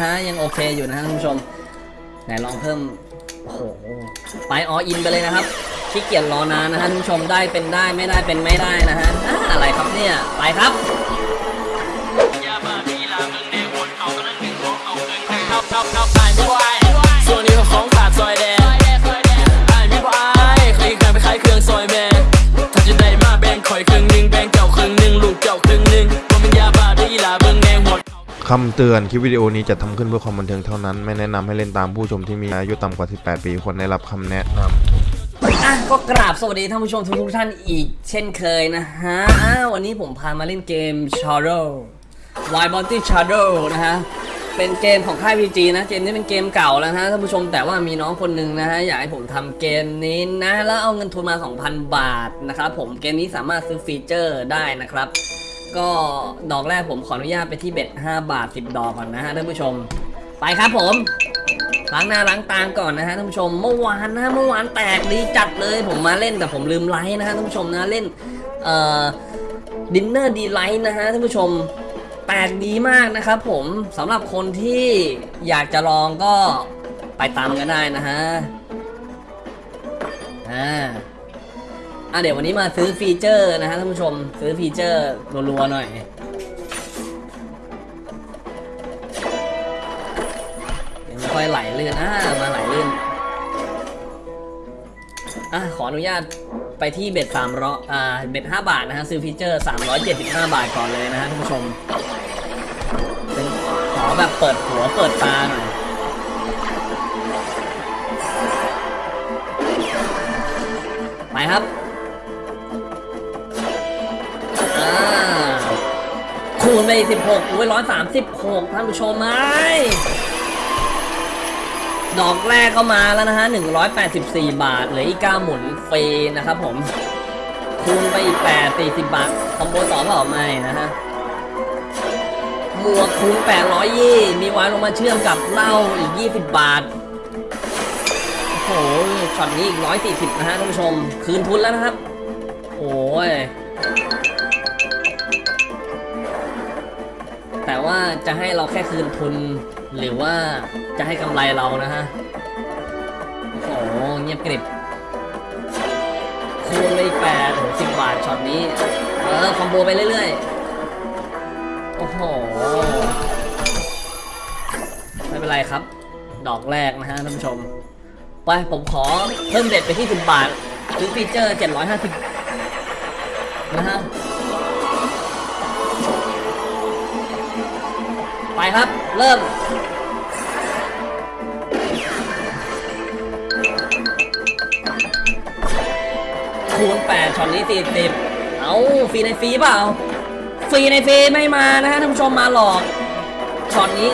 นะฮะ ยังโอเคอยู่นะฮะท่านผู้ชม ไหนลองเพิ่ม โอ้โห ไปออินไปเลยนะครับขี้เกียจรอนานนะฮะท่านผู้ชมได้เป็นได้ไม่ได้เป็นไม่ได้นะฮะ อะไรครับเนี่ย ไปครับ คำเตือนคลิปวิดีโอนี้จะทำขึ้นเพื่อความบันเทิงเท่านั้น ไม่แนะนำให้เล่นตามผู้ชมที่มีอายุต่ำกว่า 18 ปีควรได้รับคำแนะนำอะก็กราบสวัสดีท่านผู้ชมทุกๆท่านอีกเช่นเคยนะฮะอะวันนี้ผมพามาเล่นเกม Shadow Wild Bounty Shadow นะฮะ เป็นเกมของค่าย PG นะเกมนี้เป็นเกมเก่าแล้วนะท่านผู้ชมแต่ว่ามีน้องคนหนึ่งนะฮะอยากให้ผมทำเกมนี้นะ แล้วเอาเงินทุนมา 2,000 บาทนะครับผมเกมนี้สามารถซื้อฟีเจอร์ได้นะครับ ก็ดอกแรกผมขออนุญาตไปที่ bet 5บาท 10 ดอกก่อนนะฮะท่านผู้ชม ไปครับผมล้างหน้าล้างตาก่อนนะฮะท่านผู้ชมเมื่อวานนะเมื่อวานแตกดีจัดเลยผมมาเล่นแต่ผมลืมไลค์นะฮะท่านผู้ชมนะเล่นเอ่อ Dinner Delights นะฮะท่านผู้ชมแตกดีมากนะครับผมสำหรับคนที่อยากจะลองก็ไปตามกันได้นะฮะอ่า อะเดี๋ยววันนี้มาซื้อ feature นะฮะท่านผู้ชมซื้อ feature รัวๆหน่อยยังไม่ค่อยไหลลื่นอ่ามาไหลลื่นอะขออนุญาตไปที่ bet สามร้อยอ่า bet ห้าบาทนะฮะซื้อ feature 375บาทก่อนเลยนะฮะท่านผู้ชมเป็นขอแบบเปิดหัวเปิดตาหน่อยไปครับ คูณไป16อุ้ย136ท่านผู้ชมไหมดอกแรกก็มาแล้วนะฮะ184บสี่บาทเหลืออีก9หมุนฟรีนะครับผม คูณไปอีก8 40บาท คอมโบต่อเปล่าไม่นะฮะหมวกคูณ800ยี่มีวานลงมาเชื่อมกับเหล้าอีก20บบาทโอ้โหช็อตนี้อีก140นะฮะท่านผู้ชม คืนทุนแล้วนะครับ โอ้ย แต่ว่าจะให้เราแค่คืนทุน หรือว่าจะให้กำไรเรานะฮะ โอ้โหเงียบกริบคูณไปอีกแปดสิบบาทช็อตนี้ เออ คอมโบไปเรื่อยๆ โอ้โห ไม่เป็นไรครับ ดอกแรกนะฮะท่านผู้ชม ไปผมขอเพิ่มเด็ดไปที่10บาทซื้อฟีเจอร์ 750 ครับ เริ่ม คูณ8ช็อตนี้40เอาฟรีในฟรีเปล่า ฟรีในฟรีไม่มานะฮะท่านผู้ชมมาหลอกช็อตนี้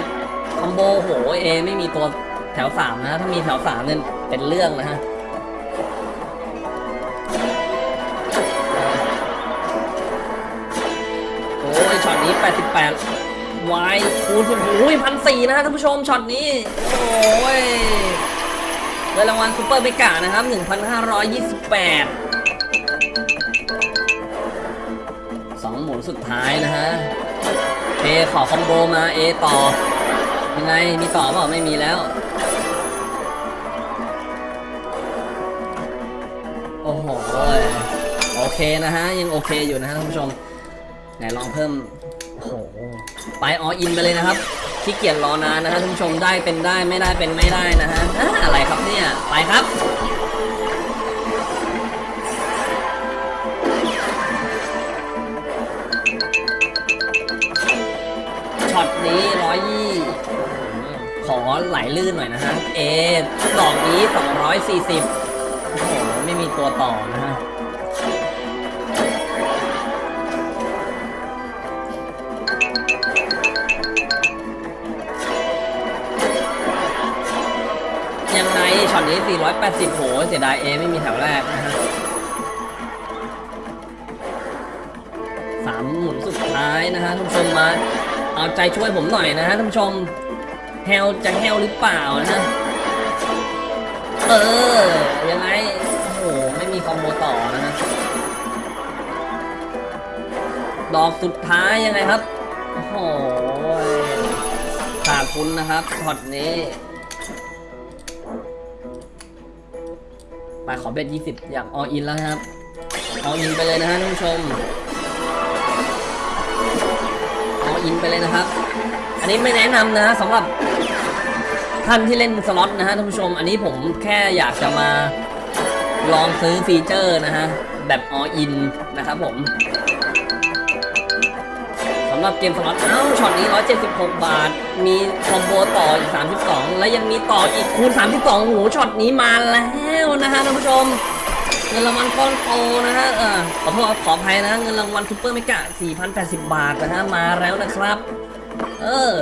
8 combo โหเอ ไม่มีตัวแถว3นะ ถ้ามีแถว3เนี่ยเป็นเรื่องนะฮะโอ้ยช็อตนี้ 88 วายคูณโอ้ยพันสี่นะฮะท่านผู้ชมช็อตนี้ โอ้ยได้รางวัล super mega นะครับ 1,528สองหมุนสุดท้ายนะฮะเอขอคอมโบมาเอต่อ ยังไง มีต่อเปล่าไม่มีแล้ว โอ้โหโอเคนะฮะ ยังโอเคอยู่นะฮะท่านผู้ชม ไหนลองเพิ่มโอ้โหไปออินไปเลยนะครับขี้เกียจรอนานนะฮะท่านผู้ชมได้เป็นได้ไม่ได้เป็นไม่ได้นะฮะอะไรครับเนี่ยไปครับช็อตนี้ร้อยยี่ขอไหลลื่นหน่อยนะฮะเอดอกนี้240โอ้โหไม่มีตัวต่อนะฮะ นี้ 480 โห เสียดายเอไม่มีแถวแรกนะฮะสามหมุนสุดท้ายนะฮะท่านผู้ชมมา เอาใจช่วยผมหน่อยนะฮะท่านผู้ชมแฮลจะแฮลหรือเปล่านะฮะเออ ยังไง โอ้โห ไม่มี combo ต่อนะฮะดอกสุดท้ายยังไงครับ โอ้โหขาดทุนนะครับช็อตนี้ ไปขอ bet 20 อยาก all in แล้วครับall in ไปเลยนะฮะท่านผู้ชม all in ไปเลยนะครับ อันนี้ไม่แนะนำนะสำหรับท่านที่เล่นสล็อตนะฮะท่านผู้ชม อันนี้ผมแค่อยากจะมาลองซื้อ feature นะฮะ แบบ all in นะครับผมสำหรับเกมสล็อตเอ้าช็อตนี้ 176 บาท มี combo ต่ออีก 32 และยังมีต่ออีกคูณ 32โอ้โหช็อตนี้มาแล้วนะฮะท่านผู้ชม เงินรางวัลก้อนโตนะฮะเออขอโทษขออภัยนะเงินรางวัล super mega 4,080 บาทนะฮะมาแล้วนะครับ เออ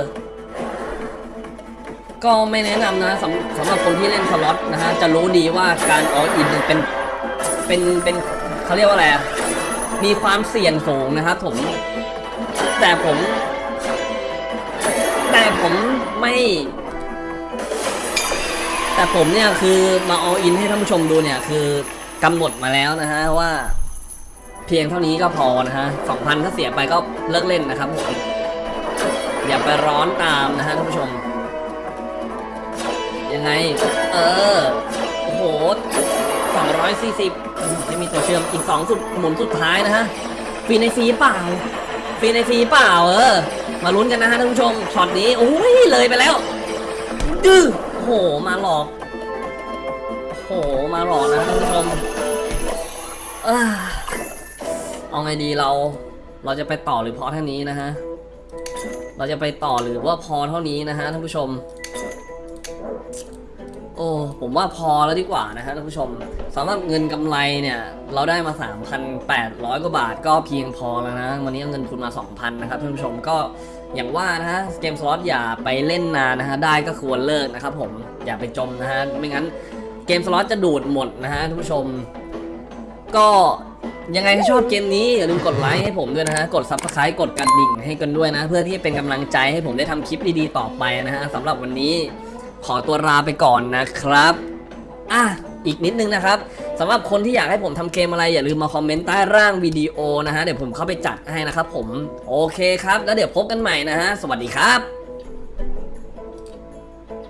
ก็ไม่แนะนำนะสำสำหรับคนที่เล่นสล็อตนะฮะจะรู้ดีว่าการ all in เป็นเป็นเป็นเขาเรียกว่าอะไรมีความเสี่ยงสูงนะครับผม แต่ผม แต่ผมไม่ แต่ผมเนี่ยคือมาออินให้ท่านผู้ชมดูเนี่ย คือกำหนดมาแล้วนะฮะว่า เพียงเท่านี้ก็พอนะฮะสองพันถ้าเสียไปก็เลิกเล่นนะครับผมอย่าไปร้อนตามนะฮะท่านผู้ชม ยังไง เออ โอ้โหสองร้อยสี่สิบไม่มีตัวเชื่อมอีกสองสุดหมุนสุดท้ายนะฮะฟีในฟรีเปล่า ฟรีในฟรีเปล่าเออ มาลุ้นกันนะฮะท่านผู้ชมช็อตนี้โอ้ยเลยไปแล้วดื้อโอ้โหมาหลอกโอ้โหมาหลอกนะท่านผู้ชมเออเอาไงดีเรา เราจะไปต่อหรือพอเท่านี้นะฮะ เราจะไปต่อหรือว่าพอเท่านี้นะฮะท่านผู้ชม อ้ผมว่าพอแล้วดีกว่านะฮะท่านผู้ชมสำหรับเงินกำไรเนี่ย เราได้มา 3,800 กว่าบาทก็เพียงพอแล้วนะ วันนี้เอาเงินทุนมา 2,000 นะครับท่านผู้ชมก็อย่างว่านะฮะเกมสล็อตอย่าไปเล่นนานนะฮะได้ก็ควรเลิกนะครับผมอย่าไปจมนะฮะไม่งั้นเกมสล็อตจะดูดหมดนะฮะท่านผู้ชม ก็ยังไงถ้าชอบเกมนี้อย่าลืมกดไลค์ให้ผมด้วยนะฮะ กด subscribe กดกระดิ่งให้กันด้วยนะ เพื่อที่จะเป็นกำลังใจให้ผมได้ทำคลิปดีๆต่อไปนะฮะสำหรับวันนี้ ขอตัวลาไปก่อนนะครับอะอีกนิดนึงนะครับสำหรับคนที่อยากให้ผมทำเกมอะไรอย่าลืมมาคอมเมนต์ใต้ร่างวิดีโอนะฮะเดี๋ยวผมเข้าไปจัดให้นะครับผมโอเคครับ แล้วเดี๋ยวพบกันใหม่นะฮะสวัสดีครับ